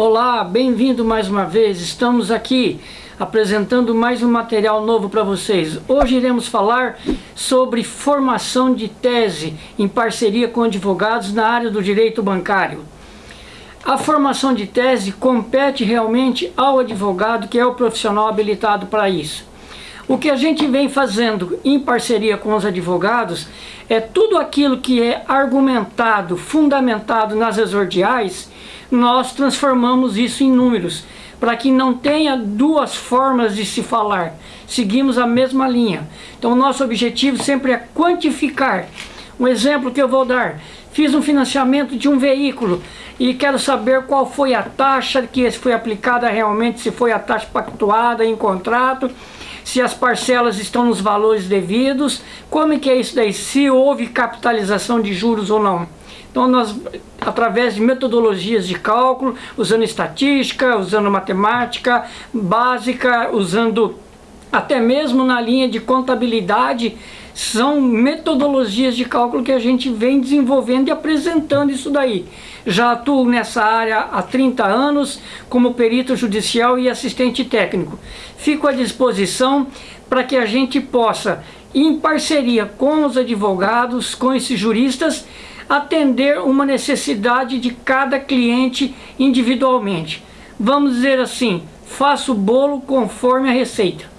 Olá, bem-vindo mais uma vez. Estamos aqui apresentando mais um material novo para vocês. Hoje iremos falar sobre formação de tese em parceria com advogados na área do direito bancário. A formação de tese compete realmente ao advogado que é o profissional habilitado para isso. O que a gente vem fazendo em parceria com os advogados é tudo aquilo que é argumentado, fundamentado nas exordiais, nós transformamos isso em números, para que não tenha duas formas de se falar. Seguimos a mesma linha. Então, nosso objetivo sempre é quantificar. Um exemplo que eu vou dar. Fiz um financiamento de um veículo e quero saber qual foi a taxa que foi aplicada realmente, se foi a taxa pactuada em contrato, se as parcelas estão nos valores devidos, como é que é isso daí, se houve capitalização de juros ou não. Então nós, através de metodologias de cálculo, usando estatística, usando matemática básica, usando até mesmo na linha de contabilidade, são metodologias de cálculo que a gente vem desenvolvendo e apresentando isso daí. Já atuo nessa área há 30 anos como perito judicial e assistente técnico. Fico à disposição para que a gente possa, em parceria com os advogados, com esses juristas, atender uma necessidade de cada cliente individualmente. Vamos dizer assim, faço o bolo conforme a receita.